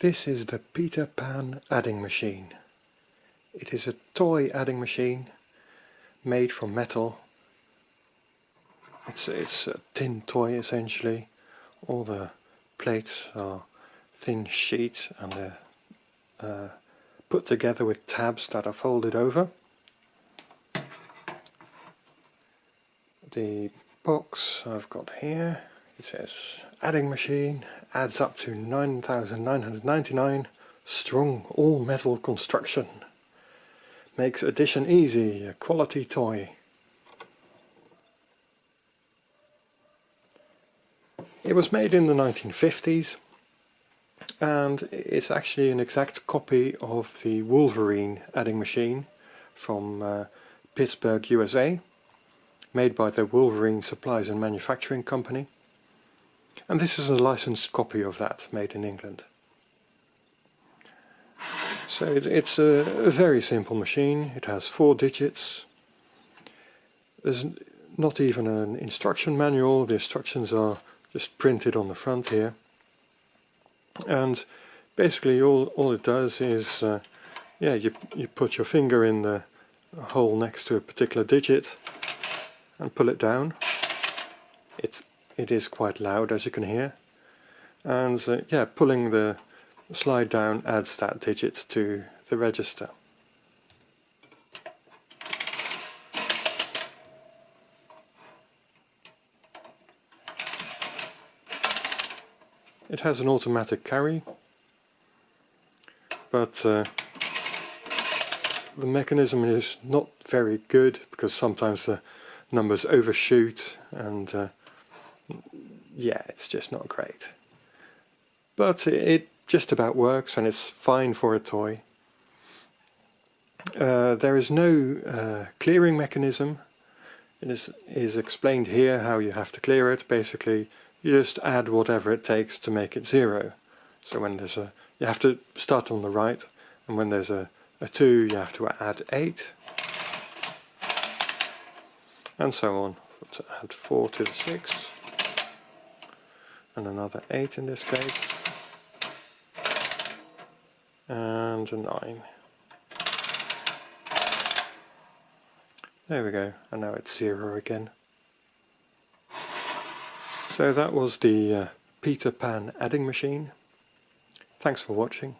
This is the Peter Pan adding machine. It is a toy adding machine made from metal. It's, it's a tin toy essentially. All the plates are thin sheets and they're uh, put together with tabs that are folded over. The box I've got here, it says adding machine adds up to 9999 strong all metal construction. Makes addition easy a quality toy. It was made in the 1950s and it's actually an exact copy of the Wolverine adding machine from uh, Pittsburgh USA made by the Wolverine Supplies and Manufacturing Company and this is a licensed copy of that, made in England. So it, it's a, a, very simple machine, it has four digits. There's not even an instruction manual, the instructions are just printed on the front here. And basically all, all it does is, uh, yeah, you, you put your finger in the hole next to a particular digit and pull it down. It it is quite loud as you can hear and uh, yeah pulling the slide down adds that digit to the register. It has an automatic carry but uh, the mechanism is not very good because sometimes the numbers overshoot and uh, yeah, it's just not great. But it just about works and it's fine for a toy. Uh, there is no uh, clearing mechanism. It is, is explained here how you have to clear it. Basically, you just add whatever it takes to make it zero. So when there's a, you have to start on the right, and when there's a, a 2 you have to add 8. And so on. To add 4 to the 6 and another 8 in this case. And a 9 there we go. And now it's 0 again. So that was the uh, Peter Pan adding machine. Thanks for watching